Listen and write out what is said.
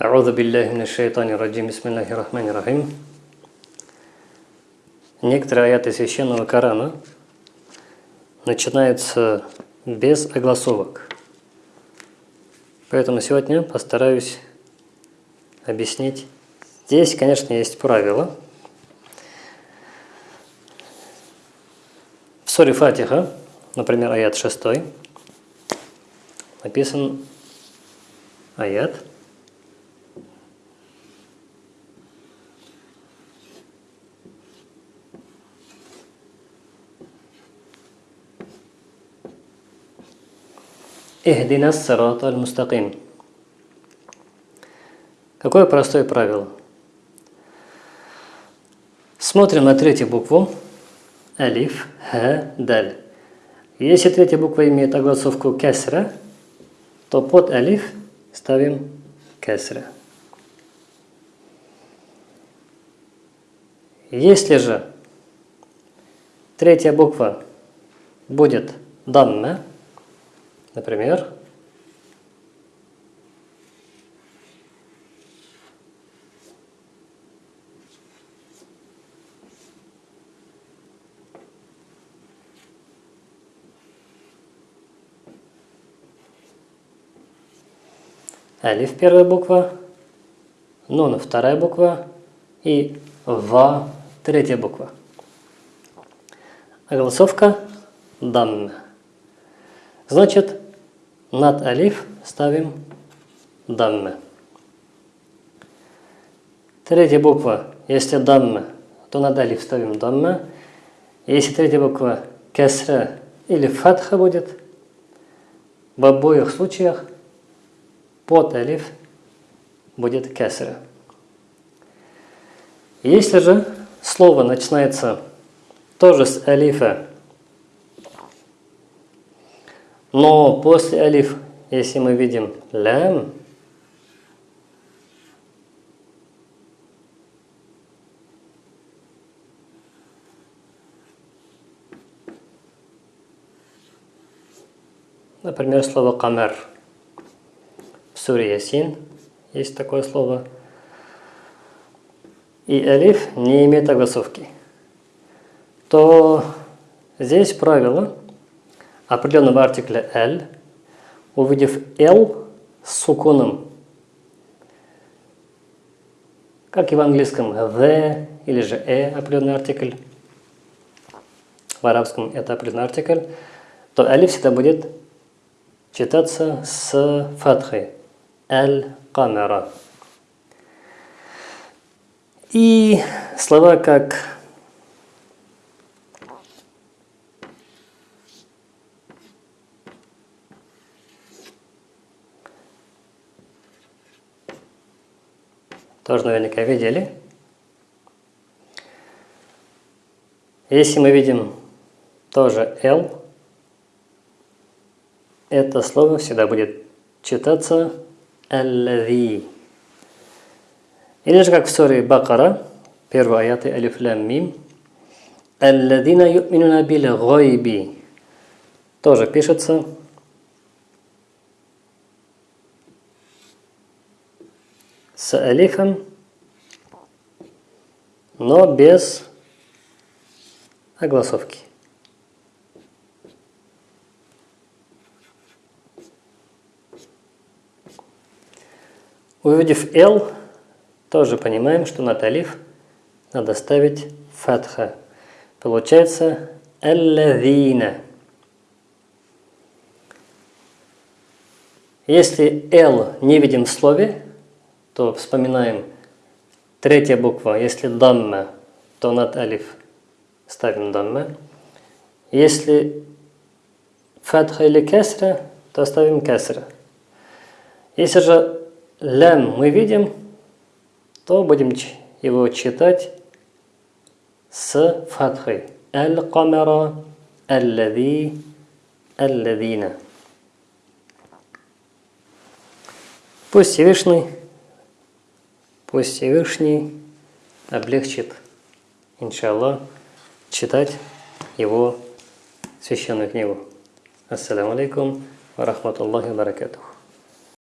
Аузу биллахи мин шайтани раджим, бисмиллахи рахмани рахим. Некоторые аяты священного Корана начинаются без огласовок. Поэтому сегодня постараюсь объяснить. Здесь, конечно, есть правило. В суре Фатиха, например, аят 6, написан аят – Ихдина сирата аль-мустаким. Какое простое правило? Смотрим на третью букву. Алиф, ха, даль. Если третья буква имеет огласовку кесра, то под алиф ставим кесра. Если же третья буква будет дамма, Например, Алиф первая буква, Нун вторая буква и Ва третья буква. Огласовка Дам. Значит, над алиф ставим дамме. Третья буква, если дамме, то над алиф ставим дамме. Если третья буква кесра или фатха будет, в обоих случаях под алиф будет кесра. Если же слово начинается тоже с алифа но после алиф, если мы видим лям, Например, слово «камер». В суре Ясин есть такое слово. И алиф не имеет огласовки. То здесь правило – определенного артикля «л», увидев «л» с суконом, как и в английском «the» или же «э» определенный артикль, в арабском это определенный артикль, то «алиф» всегда будет читаться с фатхой «аль-камера». И слова как тоже наверняка видели. Если мы видим тоже L, это слово всегда будет читаться «аллави». Или же как в суре Бакара, первый аят Алиф Лам Мим, «Алладина ю'минуна бил гойби» тоже пишется с алифом, но без огласовки. Увидев «л», тоже понимаем, что на талиф надо ставить фатха. Получается «аллавина». Если «л» не видим в слове, то вспоминаем третья буква, если дамма, то над алиф ставим дамма. Если фатха или кесра, то ставим кесра. Если же лям мы видим, то будем его читать с фатхой. Аль-камера, аль-лади, аль-ладина. Пусть Всевышний Пусть Всевышний облегчит, иншаллах, читать его священную книгу. Ассаламу алейкум ва рахматуллахи ва баракатух.